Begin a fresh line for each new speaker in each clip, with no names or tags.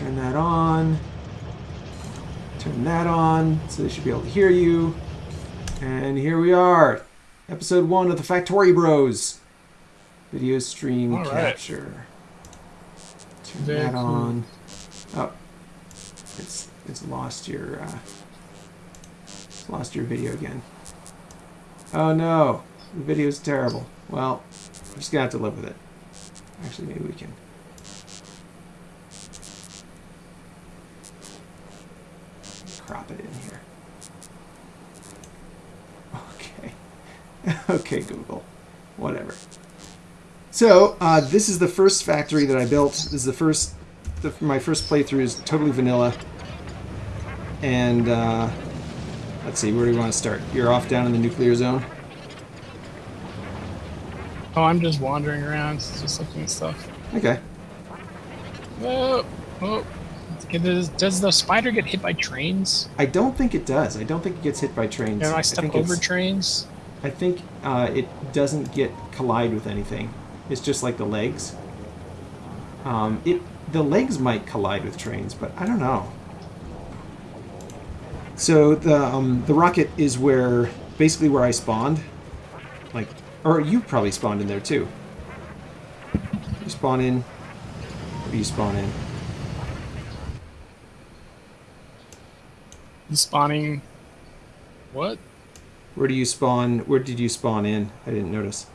Turn that on. Turn that on, so they should be able to hear you. And here we are, episode one of the Factory Bros. Video stream
All right.
capture. Turn
Very
that
cool.
on. Oh, it's it's lost your uh, it's lost your video again. Oh no, the video's terrible. Well, I'm just gonna have to live with it. Actually, maybe we can. Crop it in here. Okay. okay, Google. Whatever. So, uh, this is the first factory that I built. This is the first, the, my first playthrough is totally vanilla. And, uh, let's see, where do we want to start? You're off down in the nuclear zone?
Oh, I'm just wandering around, just looking at stuff.
Okay.
Oh, oh. Does, does the spider get hit by trains?
I don't think it does. I don't think it gets hit by trains.
Am I stuck
think
over trains?
I think uh, it doesn't get collide with anything. It's just like the legs. Um, it the legs might collide with trains, but I don't know. So the um, the rocket is where basically where I spawned, like, or you probably spawned in there too. You spawn in. Do you spawn in?
Spawning. What?
Where do you spawn? Where did you spawn in? I didn't notice.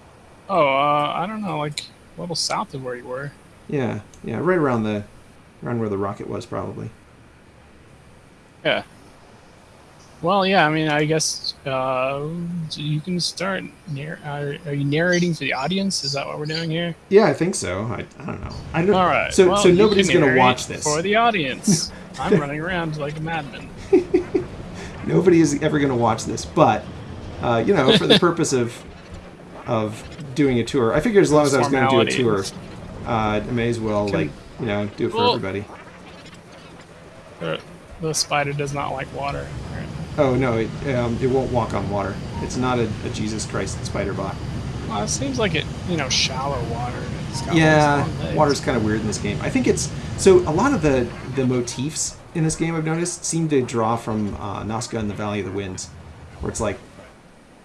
Oh, uh, I don't know, like a little south of where you were.
Yeah, yeah, right around the, around where the rocket was probably.
Yeah. Well, yeah. I mean, I guess uh, you can start. Narr- are, are you narrating for the audience? Is that what we're doing here?
Yeah, I think so. I, I don't know. I don't.
All right.
So
well,
so nobody's gonna watch this.
for the audience. I'm running around like a madman.
Nobody is ever gonna watch this, but uh, you know, for the purpose of of doing a tour, I figured as long as I was gonna do a tour, uh, I may as well
Can-
like you know do it for
Well-
everybody.
The, the spider does not like water.
Oh no, it um, it won't walk on water. It's not a, a Jesus Christ spider bot.
Well, it seems like it, you know, shallow water.
Yeah,
these long legs.
water's kind of weird in this game. I think it's so a lot of the the motifs in this game I've noticed seem to draw from uh, Nausicaa and the Valley of the Winds, where it's like,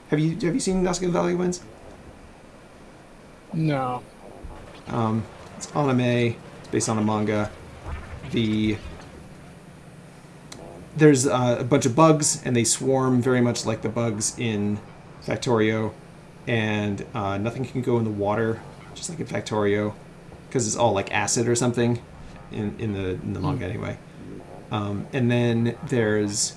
have you have you seen Nausicaa and the Valley of the Winds?
No.
Um, it's anime. It's based on a manga. The there's uh, a bunch of bugs, and they swarm very much like the bugs in Factorio, and uh, nothing can go in the water, just like in Factorio, because it's all like acid or something, in in the in the manga anyway. Um, and then there's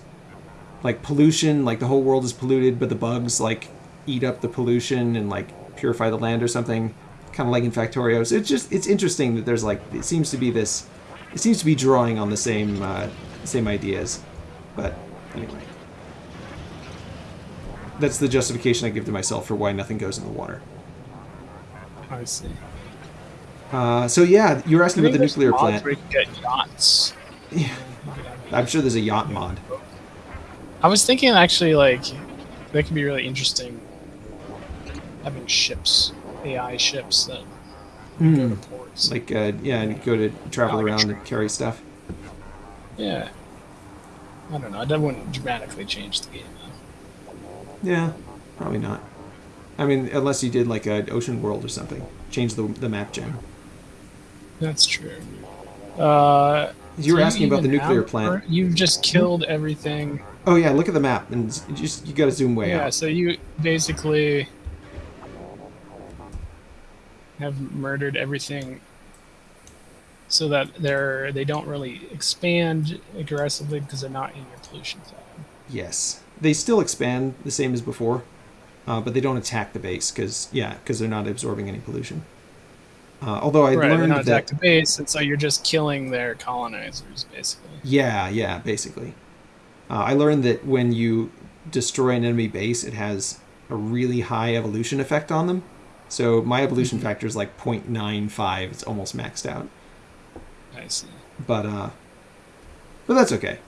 like pollution, like the whole world is polluted, but the bugs like eat up the pollution and like purify the land or something, kind of like in Factorio. So it's just it's interesting that there's like it seems to be this, it seems to be drawing on the same uh, same ideas, but anyway, that's the justification I give to myself for why nothing goes in the water.
I see.
Uh, so yeah, you were asking
I
about the nuclear plant.
Where you get yachts.
Yeah, I'm sure there's a yacht mod.
I was thinking actually, like, that could be really interesting. Having ships, AI ships that go
Hmm.
to ports.
Like uh, yeah, and go to travel
Like
around and carry stuff.
yeah. I don't know. That wouldn't dramatically change the game. Though.
Yeah, probably not. I mean, unless you did like an ocean world or something, change the the map gen.
That's true. Uh,
You were asking about the nuclear plant.
You've just killed everything.
Oh yeah, look at the map and just you got to zoom way
yeah,
out.
Yeah, so you basically have murdered everything so that they're they don't really expand aggressively because they're not in your pollution zone.
Yes, they still expand the same as before, uh, but they don't attack the base because yeah, because they're not absorbing any pollution. Uh, although I
right,
learned
not
that
base, and so you're just killing their colonizers, basically.
yeah, yeah, basically, uh, I learned that when you destroy an enemy base, it has a really high evolution effect on them. So my evolution
Mm-hmm.
factor is like 0.95. It's almost maxed out.
I see.
but uh but that's okay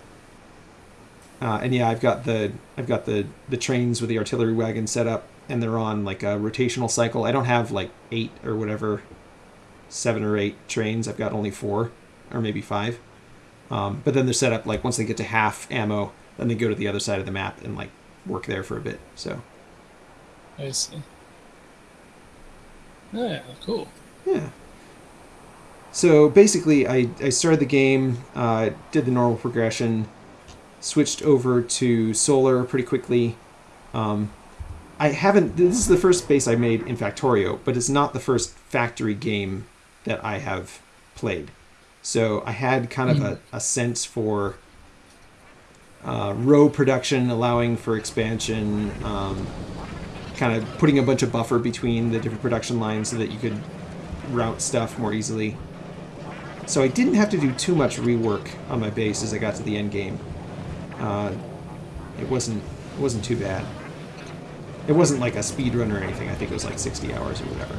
uh and yeah i've got the i've got the the trains with the artillery wagon set up and they're on like a rotational cycle i don't have like eight or whatever seven or eight trains i've got only four or maybe five Um, but then they're set up like once they get to half ammo, then they go to the other side of the map and like work there for a bit. So
I see. Yeah, cool.
yeah. So basically, I, I started the game, uh, did the normal progression, switched over to solar pretty quickly. Um, I haven't. This is the first base I made in Factorio, but it's not the first factory game that I have played. So I had kind of a, a sense for uh, row production, allowing for expansion, um, kind of putting a bunch of buffer between the different production lines so that you could route stuff more easily. So I didn't have to do too much rework on my base as I got to the end game. Uh, it wasn't it wasn't too bad. It wasn't like a speed run or anything. I think it was like 60 hours or whatever.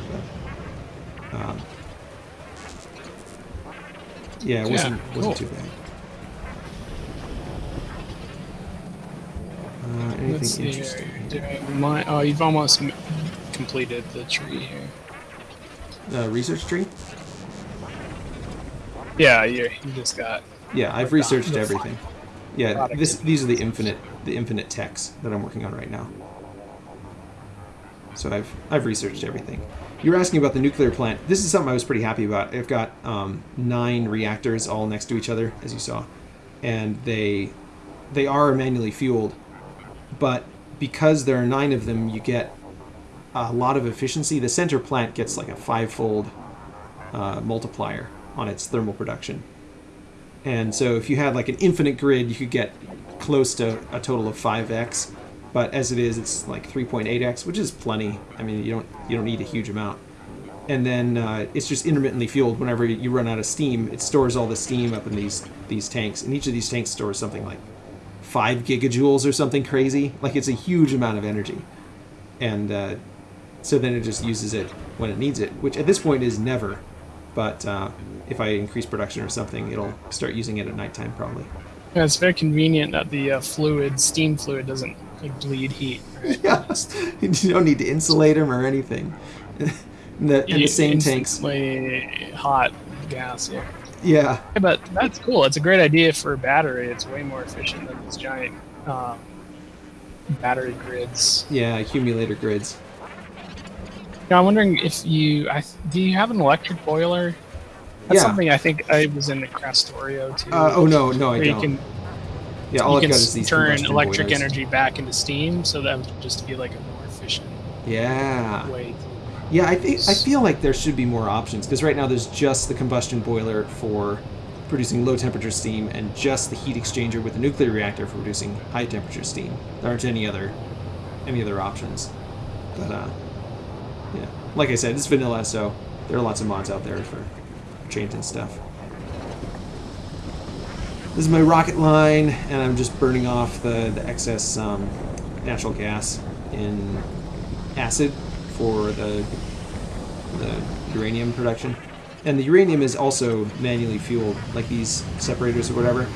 But, um, yeah, it wasn't
cool.
wasn't too bad. Uh, anything
Let's
interesting?
Do oh, you've almost m- completed the tree here.
Uh, research tree?
Yeah, you you just got.
Yeah, I've researched
the
everything. Yeah, this these are the infinite the infinite techs that I'm working on right now. So I've I've researched everything. You were asking about the nuclear plant. This is something I was pretty happy about. I've got um, nine reactors all next to each other, as you saw, and they they are manually fueled, but because there are nine of them, you get a lot of efficiency. The center plant gets like a fivefold uh, multiplier on its thermal production. And so if you had like an infinite grid, you could get close to a total of 5x. But as it is, it's like 3.8x, which is plenty. I mean, you don't you don't need a huge amount. And then uh, it's just intermittently fueled. Whenever you run out of steam, it stores all the steam up in these these tanks, and each of these tanks stores something like five gigajoules or something crazy. Like it's a huge amount of energy, and uh, so then it just uses it when it needs it, which at this point is never. But uh, if I increase production or something, it'll start using it at nighttime probably.
Yeah, it's very convenient that the uh, fluid, steam fluid, doesn't like, bleed heat.
Yeah, you don't need to insulate them or anything. in the, and the same tanks.
hot gas. Yeah.
Yeah,
Yeah, but that's cool. It's a great idea for a battery. It's way more efficient than these giant um, battery grids.
yeah, accumulator grids.
Now, I'm wondering if you I, do you have an electric boiler? That's
Yeah.
something I think I was in the Krastorio too.
Uh, oh no, no, I
you
don't.
can
yeah, all
you
I've
can
got is these
turn electric
boilers.
energy back into steam, so that would just be like a more efficient
Yeah,
way. To,
yeah. I think I feel like there should be more options because right now there's just the combustion boiler for producing low temperature steam and just the heat exchanger with the nuclear reactor for producing high temperature steam. There aren't any other any other options. But uh, yeah, like I said, it's vanilla, so there are lots of mods out there for changing stuff. This is my rocket line, and I'm just burning off the, the excess um, natural gas in acid for the, the uranium production. And the uranium is also manually fueled, like these separators or whatever.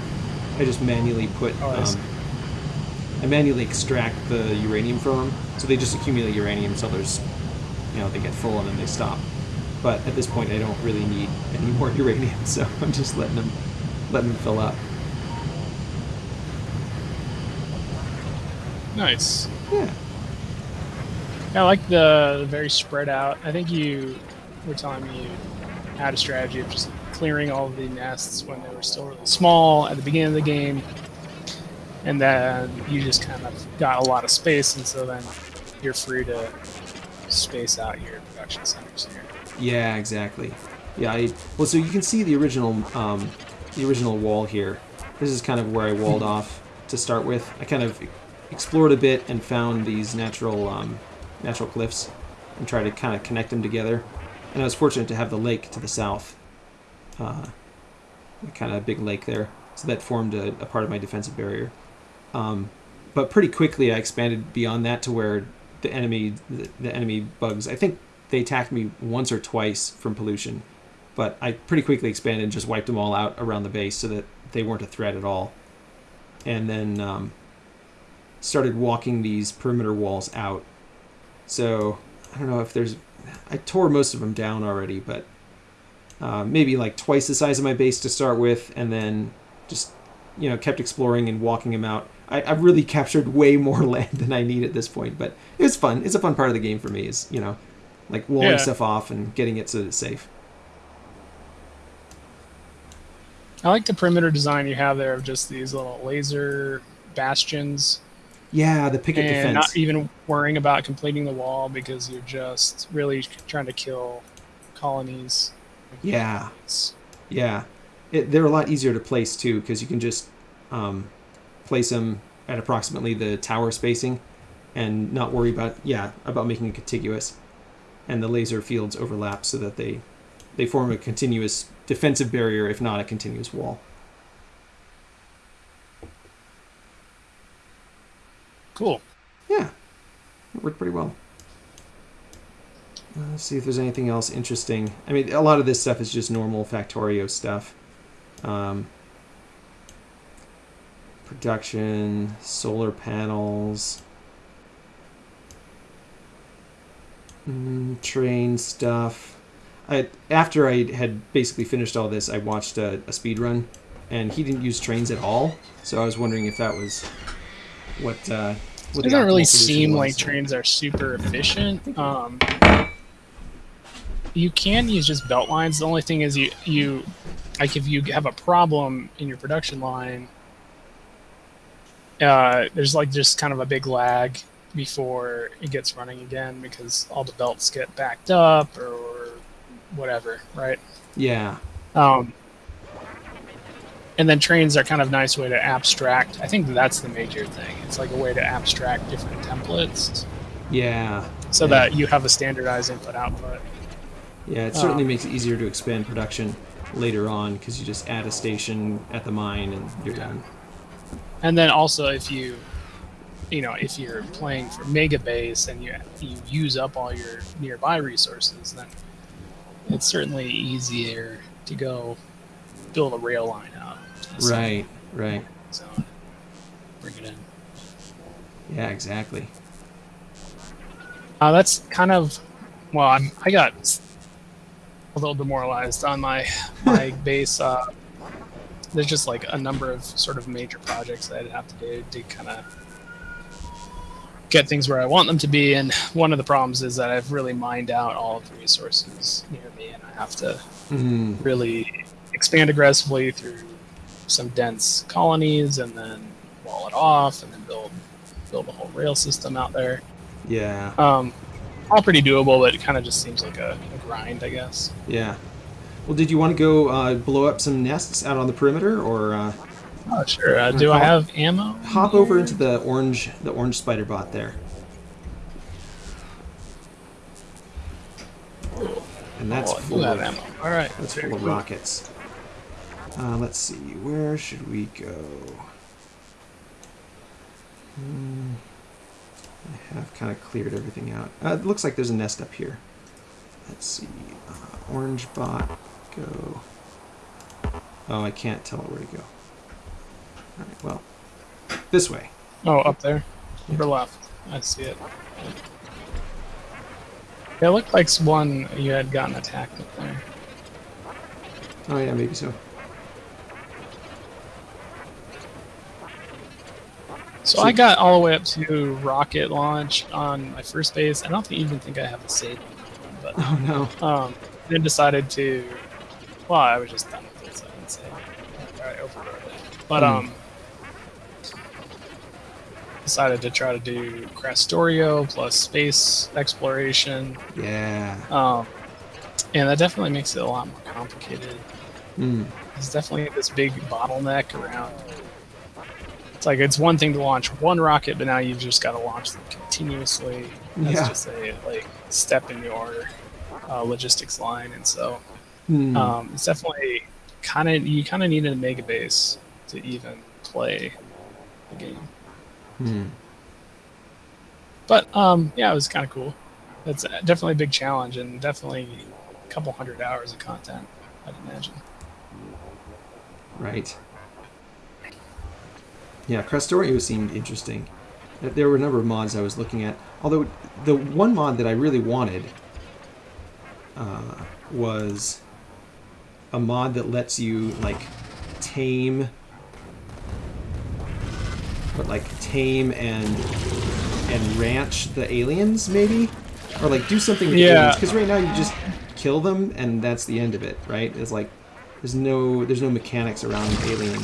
I just manually put,
Oh, I
um, I manually extract the uranium from them, so they just accumulate uranium until there's, you know, they get full and then they stop. But at this point, I don't really need any more uranium, so I'm just letting them, letting them fill up.
Nice.
Yeah.
Yeah, I like the, the very spread out. I think you were telling me you had a strategy of just clearing all of the nests when they were still really small at the beginning of the game, and then you just kind of got a lot of space, and so then you're free to space out your production centers here.
Yeah, exactly. Yeah, I well, so you can see the original, um, the original wall here. This is kind of where I walled off to start with. I kind of explored a bit and found these natural, um, natural cliffs, and tried to kind of connect them together. And I was fortunate to have the lake to the south, uh, kind of a big lake there, so that formed a, a part of my defensive barrier. Um, but pretty quickly, I expanded beyond that to where the enemy, the, the enemy bugs. I think they attacked me once or twice from pollution, but I pretty quickly expanded and just wiped them all out around the base so that they weren't a threat at all. And then um, started walking these perimeter walls out. So I don't know if there's. I tore most of them down already, but uh, maybe like twice the size of my base to start with, and then just you know kept exploring and walking them out. I, I've really captured way more land than I need at this point, but it's fun. It's a fun part of the game for me. Is you know, like walling
Yeah.
stuff off and getting it so that it's safe.
I like the perimeter design you have there of just these little laser bastions
Yeah, the picket
and
defense.
not even worrying about completing the wall because you're just really trying to kill colonies.
Yeah. Yeah, it, they're a lot easier to place too because you can just um, place them at approximately the tower spacing, and not worry about yeah about making it contiguous, and the laser fields overlap so that they they form a continuous defensive barrier if not a continuous wall.
Cool.
Yeah, it worked pretty well. Uh, Let's see if there's anything else interesting. I mean, a lot of this stuff is just normal Factorio stuff. Um, production, solar panels, mm, train stuff. I, after I had basically finished all this, I watched a, a speed run, and he didn't use trains at all. So I was wondering if that was what. Uh, what
It doesn't really seem like trains are super efficient. Um, you can use just belt lines. The only thing is you you like if you have a problem in your production line, uh, there's like just kind of a big lag before it gets running again because all the belts get backed up or whatever, right?
Yeah,
Um, and then trains are kind of a nice way to abstract. I think that's the major thing. It's like a way to abstract different templates
yeah,
so
Yeah.
that you have a standardized input output.
yeah. It certainly
Um,
makes it easier to expand production later on because you just add a station at the mine and you're
Yeah.
done.
And then also if you you know, if you're playing for mega base and you you use up all your nearby resources, then it's certainly easier to go build a rail line out.
Right, right.
zone. Bring it in.
Yeah, exactly.
Uh, that's kind of well. I'm, I got a little demoralized on my my base. Uh, there's just like a number of sort of major projects that I'd have to do to kind of get things where I want them to be. And one of the problems is that I've really mined out all of the resources near me, and I have to
Mm,
really expand aggressively through some dense colonies, and then wall it off, and then build build a whole rail system out there.
yeah,
Um, all pretty doable, but it kind of just seems like a, a grind, I guess.
yeah. Well, did you want to go uh, blow up some nests out on the perimeter, or uh,
Oh, sure. Uh, do I have ammo?
hop over into the orange the orange spider bot there? And that's
oh,
full
have
of,
ammo. All right.
that's
Very
full of rockets. Uh, let's see, where should we go? Hmm, I have kind of cleared everything out. Uh, it looks like there's a nest up here. Let's see, uh, orange bot, go. Oh, I can't tell it where to go. All right, well, this way.
Oh, up there. Upper left. I see it. Yeah, it looked like one you had gotten attacked up there.
Oh yeah, maybe so.
So I got all the way up to rocket launch on my first base. I don't think, even think I have a save on that one, but
Oh no.
Um, then decided to. Well, I was just done with it, so I didn't say. I overrode it. But
Hmm.
um, decided to try to do Krastorio plus space exploration.
Yeah.
Um, and that definitely makes it a lot more complicated.
Mm.
There's definitely this big bottleneck around. It's like it's one thing to launch one rocket, but now you've just got to launch them continuously. That's
Yeah.
just a like step in your uh, logistics line, and so
Mm.
um, it's definitely kind of you kind of need a mega base to even play the game.
Mm.
But um, yeah, it was kind of cool. That's definitely a big challenge and definitely a couple hundred hours of content. I'd imagine.
Right. Yeah, Krastorio seemed interesting. There- There were a number of mods I was looking at. Although the one mod that I really wanted uh, was a mod that lets you like tame but like tame and and ranch the aliens maybe, or like do something with
Yeah.
aliens. Because right now you just kill them and that's the end of it, right? It's like there's no there's no mechanics around alien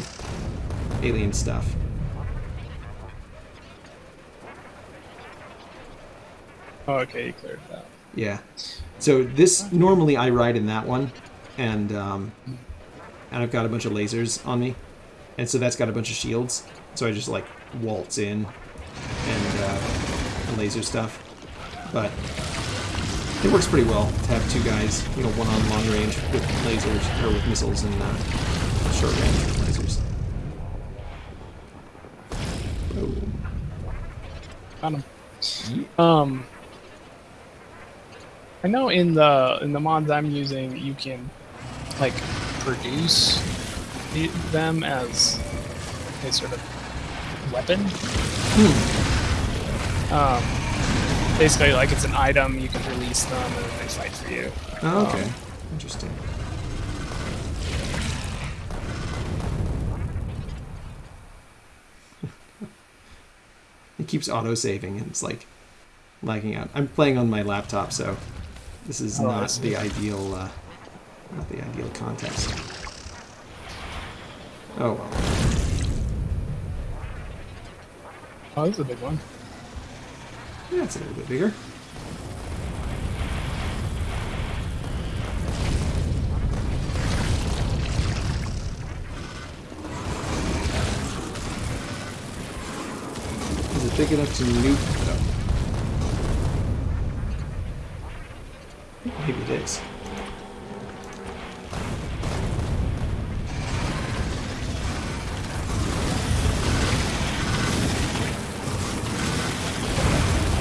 alien stuff.
Oh, okay, you cleared that.
Yeah. So this normally I ride in that one, and um, and I've got a bunch of lasers on me, and so that's got a bunch of shields. So I just like waltz in and uh, laser stuff, but it works pretty well to have two guys, you know, one on long range with lasers or with missiles and uh, short range with lasers. Boom.
Got him. Um, I know in the in the mods I'm using, you can like produce the, them as a sort of weapon. Hmm. Um, basically, like it's an item, you can release them and they fight for you.
Oh, okay.
Um,
Interesting. it keeps auto saving and it's like lagging out. I'm playing on my laptop, so this is
Oh,
not the ideal uh, not the ideal context. Oh well.
Oh, this is a big one.
Yeah, it's a little bit bigger. Is it big enough to nuke though? Maybe it is.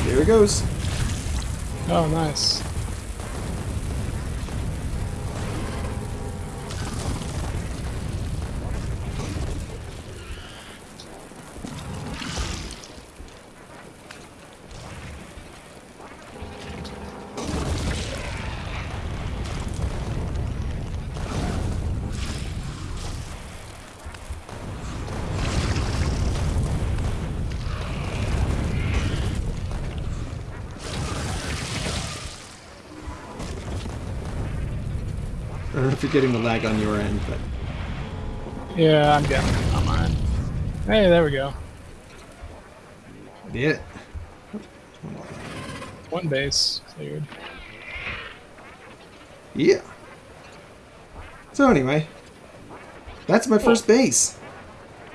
There it goes.
Oh, nice.
Don't know if you're getting the lag on your end, but
Yeah, I'm getting it I'm on mine. Hey, there we go.
yeah.
One base cleared.
Yeah. So anyway, that's my first base.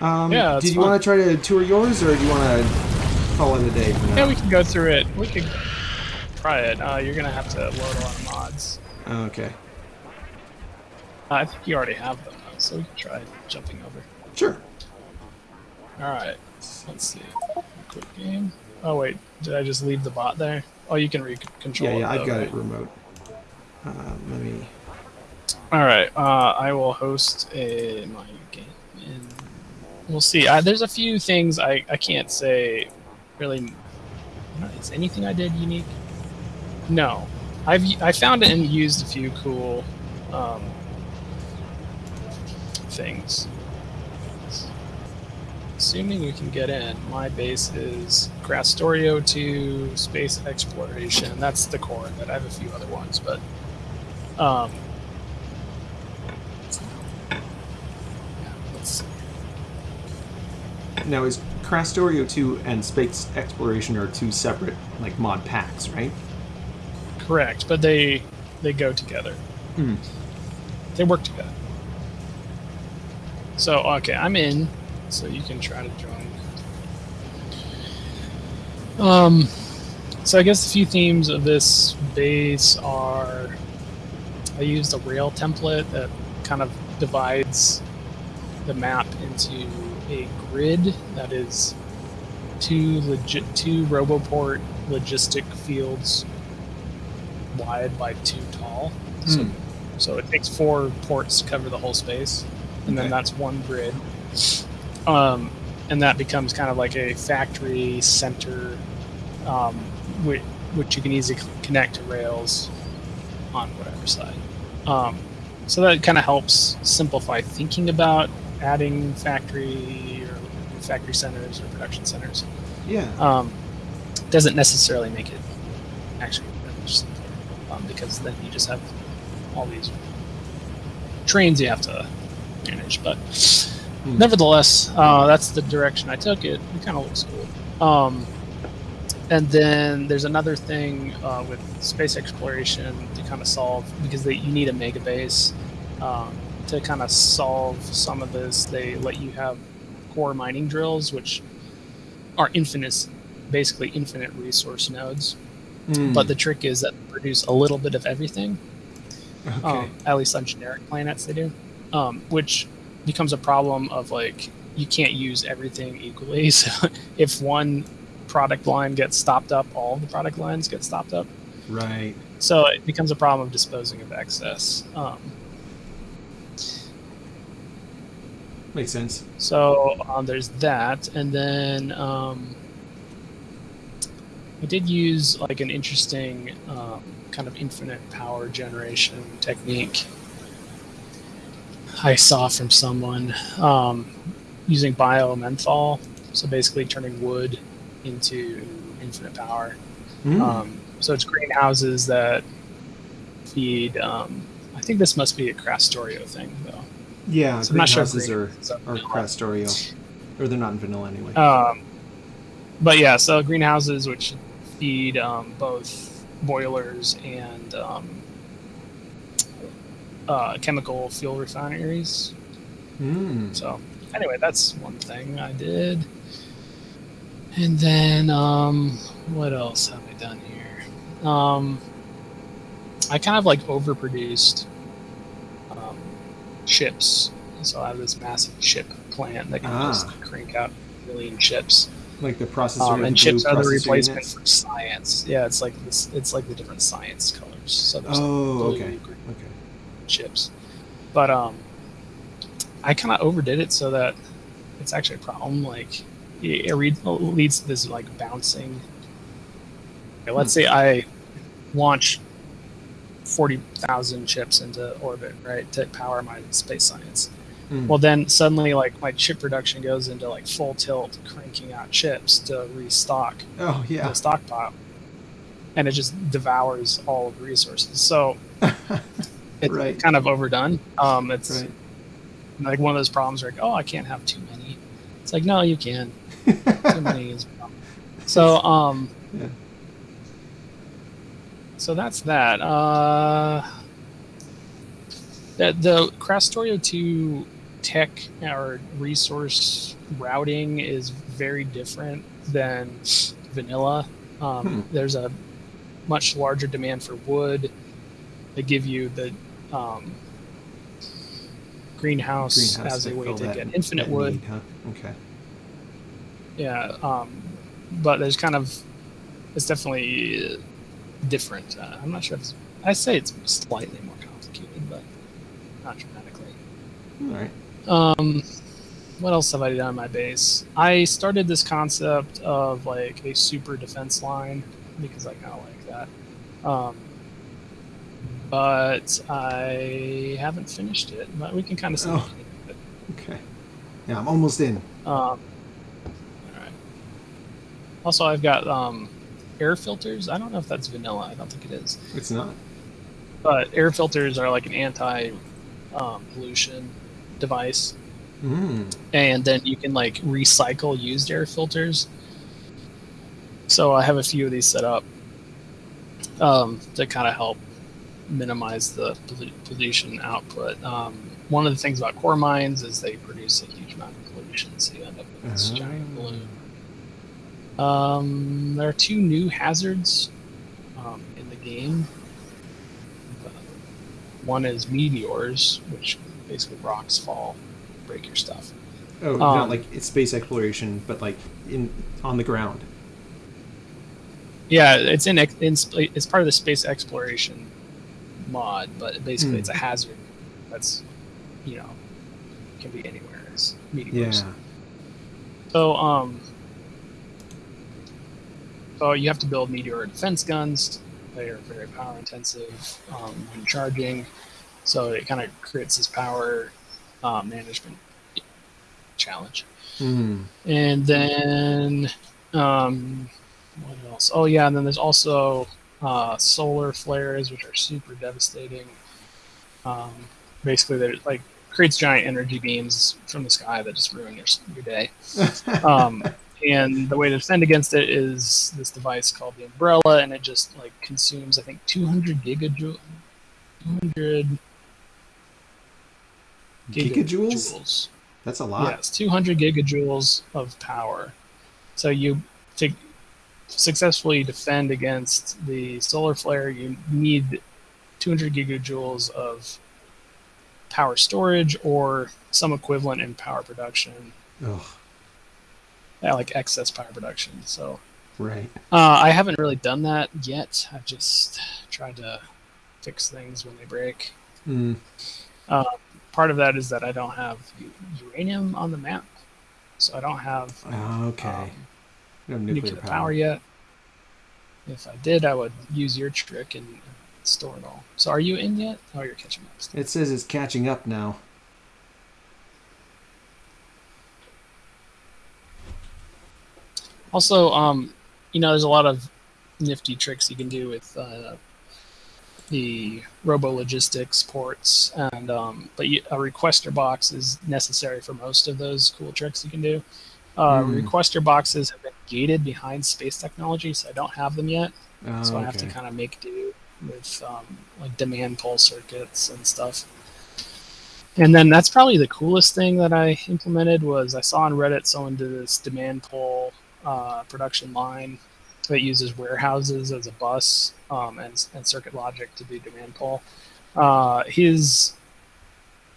Um,
Yeah,
did you want to try to tour yours, or do you want to call it a day for now?
Yeah, we can go through it. We could try it. Uh, you're gonna have to load a lot of mods.
Okay.
I think you already have them, though, so we can try jumping over.
Sure.
All right. Let's see. Quick game. Oh wait, did I just leave the bot there? Oh, you can re-control
Yeah,
it.
yeah, I've got
right?
it remote. Uh, let me.
All right. Uh, I will host a my game, and we'll see. Uh, there's a few things I, I can't say really. Is anything I did unique? No, I've I found and used a few cool um, things. Assuming we can get in, my base is Krastorio 2 Space Exploration. That's the core of it. I have a few other ones, but um, yeah, let's see.
Now, is Krastorio 2 and Space Exploration are two separate, like, mod packs, right?
Correct, but they they go together.
Hmm.
They work together. So okay, I'm in. So you can try to join. Um, so I guess a few themes of this base are. I used a rail template that kind of divides the map into a grid that is two legit two RoboPort logistic fields wide by two tall. So,
Hmm.
so it takes four ports to cover the whole space, and
Okay.
then that's one grid. Um, and that becomes kind of like a factory center, um, which, which you can easily connect to rails on whatever side. Um, so that kind of helps simplify thinking about adding factory or factory centers or production centers.
Yeah.
Um, doesn't necessarily make it actually simpler um, because then you just have all these trains you have to manage. But
Hmm.
nevertheless, uh, that's the direction I took it. It kind of looks cool. Um, and then there's another thing uh, with space exploration to kind of solve because they, you need a mega base um, to kind of solve some of this. They let you have core mining drills, which are infinite, basically infinite resource nodes.
Mm.
But the trick is that they produce a little bit of everything.
okay.
Um, at least on generic planets, they do, um, which becomes a problem of like you can't use everything equally. So if one product line gets stopped up, all the product lines get stopped up.
right.
So it becomes a problem of disposing of excess. Um,
Makes sense.
so um, there's that, and then um, I did use like an interesting um, kind of infinite power generation technique. I saw from someone um, using biomethanol, so basically turning wood into infinite power.
Mm.
Um, so it's greenhouses that feed. Um, I think this must be a Krastorio thing, though.
yeah.
So I'm not sure. if
greenhouses are
greenhouses
are. Krastorio, or they're not in vanilla anyway.
Um, but yeah, so greenhouses which feed um, both boilers and um, uh, chemical fuel refineries.
Mm.
So anyway, that's one thing I did. And then um, what else have I done here? Um, I kind of like overproduced um, chips. So I have this massive chip plant that can
Ah.
just crank out a million chips.
Like the processor.
Um, and chips are the replacement
units?
for science. Yeah, it's like this. It's like the different science colors. So there's
Oh,
blue,
okay.
Chips. But um, I kind of overdid it so that it's actually a problem. Like it, leads to this like bouncing. Okay, let's say I launch forty thousand chips into orbit, right, to power my space science.
Mm.
Well, then suddenly, like my chip production goes into like full tilt, cranking out chips to restock
oh yeah.
the stockpile, and it just devours all of the resources. So it's
Right.
kind of overdone. Um, it's
right.
like one of those problems where like, oh, I can't have too many. It's like, no, you can. Too many is. So, um,
Yeah.
so that's that. Uh, the, the Krastorio 2 tech or resource routing is very different than vanilla. Um,
Hmm.
There's a much larger demand for wood. They give you the um, greenhouse,
Greenhouse
as a way to get infinite wood.
need, huh? Okay.
Yeah, um, but there's kind of it's definitely different. Uh, I'm not sure if it's, I say it's slightly more complicated, but not dramatically.
All right.
Um, what else have I done on my base? I started this concept of like a super defense line because I kind of like that. Um, but I haven't finished it. But we can kind of see.
Oh. Okay. Yeah, I'm almost in.
Um, all right. Also, I've got um, air filters. I don't know if that's vanilla. I don't think it is.
It's not.
But air filters are like an anti um, pollution device,
Mm.
and then you can like recycle used air filters. So I have a few of these set up um, to kind of help minimize the pollution output. Um, one of the things about core mines is they produce a huge amount of pollution, so you end up with this giant
Ah.
balloon. Um, there are two new hazards um, in the game. Uh, one is meteors, which basically rocks fall, break your stuff.
Oh, not
Um,
like it's space exploration, but like in on the ground.
Yeah, it's in, in it's part of the space exploration mod, but basically
Hmm.
it's a hazard that's you know can be anywhere. It's
Yeah.
So um, so you have to build meteor defense guns. They are very power intensive um, when charging, so it kind of creates this power uh, management challenge.
Mm.
And then, um, what else? Oh yeah, and then there's also uh, solar flares, which are super devastating. Um, basically, they're like creates giant energy beams from the sky that just ruin your your day. Um, and the way to defend against it is this device called the umbrella, and it just like consumes I think 200 gigajoule, 200
Gigajoules?
gigajoules.
That's a lot.
Yes, 200 gigajoules of power. So you to successfully defend against the solar flare, you need 200 gigajoules of power storage or some equivalent in power production,
Ugh,
yeah, like excess power production. So
right.
uh, I haven't really done that yet. I've just tried to fix things when they break.
Mm.
Uh, part of that is that I don't have u- uranium on the map, so I don't have
Ah, okay.
um,
no nuclear,
nuclear
power.
power yet. If I did, I would use your trick and, store it all. So are you in yet? Oh, you're catching up. still.
It says it's catching up now.
Also, um, you know, there's a lot of nifty tricks you can do with uh, the Robo Logistics ports, and um, but you, a requester box is necessary for most of those cool tricks you can do. Uh,
Hmm.
Requester boxes have been gated behind space technology, so I don't have them yet.
Oh,
so I have to kind of make do with um, like demand pull circuits and stuff. And then that's probably the coolest thing that I implemented was I saw on Reddit someone did this demand pull uh, production line that uses warehouses as a bus um, and, and circuit logic to do demand pull. Uh, his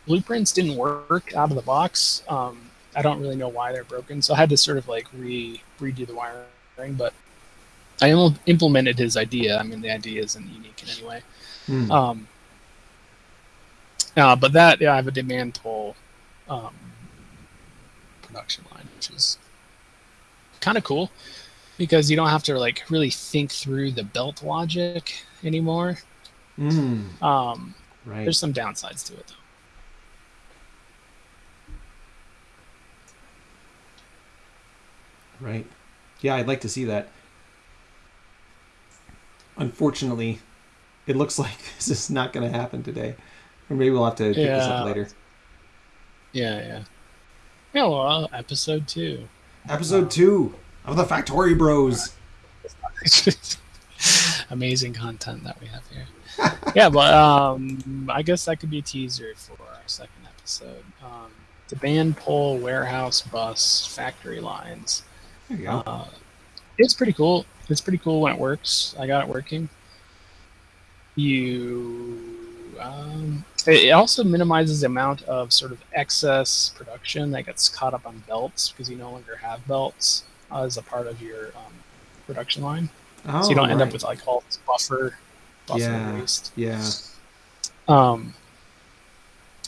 blueprints didn't work out of the box. Um, I don't really know why they're broken, so I had to sort of like re redo the wiring, but I im- implemented his idea. I mean, the idea isn't unique in any way.
Hmm.
Um, uh, but that, yeah, I have a demand pull um, production line, which is kind of cool because you don't have to like really think through the belt logic anymore.
Mm,
Um,
right.
there's some downsides to it though.
Right. Yeah, I'd like to see that. Unfortunately, it looks like this is not going to happen today. Or maybe we'll have to pick this up later.
Yeah, yeah. Yeah, well, episode two.
Episode two of the Factory Bros.
Amazing content that we have here. yeah, but um, I guess that could be a teaser for our second episode. Um, the band pull warehouse bus factory lines.
There you go.
Uh, it's pretty cool. It's pretty cool when it works. I got it working. You. Um, it also minimizes the amount of sort of excess production that gets caught up on belts because you no longer have belts uh, as a part of your um, production line.
oh,
so you don't end up with like all this buffer, buffer
Yeah.
waste.
Yeah.
Um,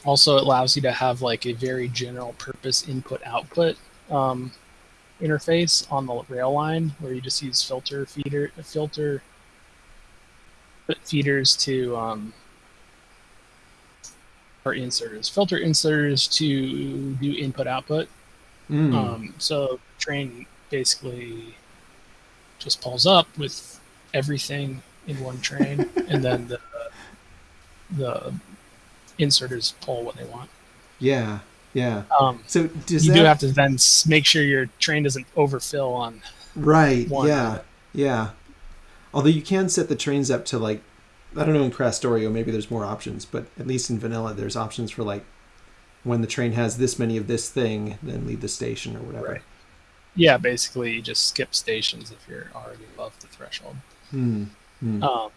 also, it allows you to have like a very general purpose input output um, interface on the rail line where you just use filter feeder filter feeders to um, or inserters filter inserters to do input output
Mm.
um, so train basically just pulls up with everything in one train, and then the the inserters pull what they want.
yeah. Yeah.
Um,
So does
you
that
do have to then make sure your train doesn't overfill on.
Right.
one.
Yeah. Yeah. Although you can set the trains up to like, I don't know in Krastorio maybe there's more options, but at least in vanilla there's options for like, when the train has this many of this thing, then leave the station or whatever.
Right. Yeah, basically you just skip stations if you're already above the threshold.
Hmm. Hmm.
Um,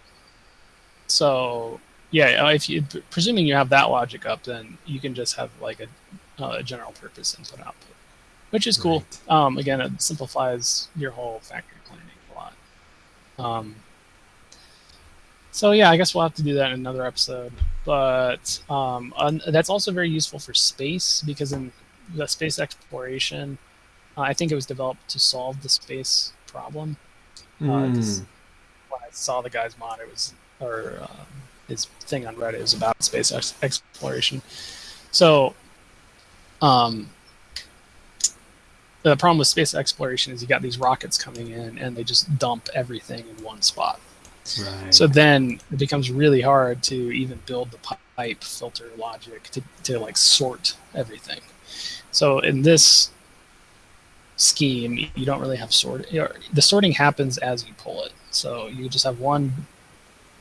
so yeah, if you presuming you have that logic up, then you can just have like a, uh, a general purpose input output, which is cool.
Right.
Um, again, it simplifies your whole factory planning a lot. Um, so yeah, I guess we'll have to do that in another episode. But um, un- that's also very useful for space because in the space exploration, uh, I think it was developed to solve the space problem. Uh, 'cause
Hmm.
when I saw the guy's mod, it was or um, his thing on Reddit was about space ex- exploration. So, um, the problem with space exploration is you got these rockets coming in and they just dump everything in one spot.
Right.
So then it becomes really hard to even build the pipe filter logic to, to like sort everything. So in this scheme, you don't really have sort. The sorting happens as you pull it. So you just have one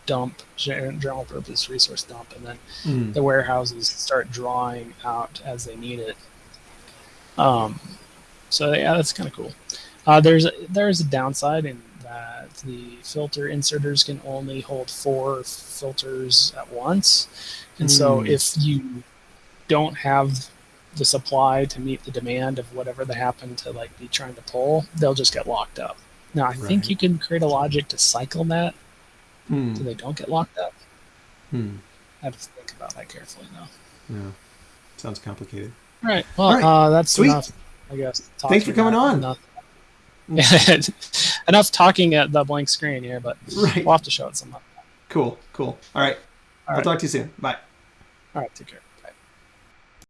dump, general purpose resource dump, and then
Mm.
the warehouses start drawing out as they need it. Um, so yeah, that's kind of cool. Uh, there's there's a downside in that the filter inserters can only hold four filters at once, and so
Hmm.
if you don't have the supply to meet the demand of whatever they happen to like be trying to pull, they'll just get locked up. Now I think you can create a logic to cycle that so
Hmm.
they don't get locked up.
Hmm.
I have to think about that carefully though.
Yeah. Sounds complicated.
All right. Well,
All right.
Uh, that's
Sweet.
enough. I guess.
Thanks for coming on.
Enough, enough talking at the blank screen here, but
Right.
we'll have to show it sometime.
Cool. Cool. All right.
All
I'll
right.
talk to you soon. Bye.
All right. Take care.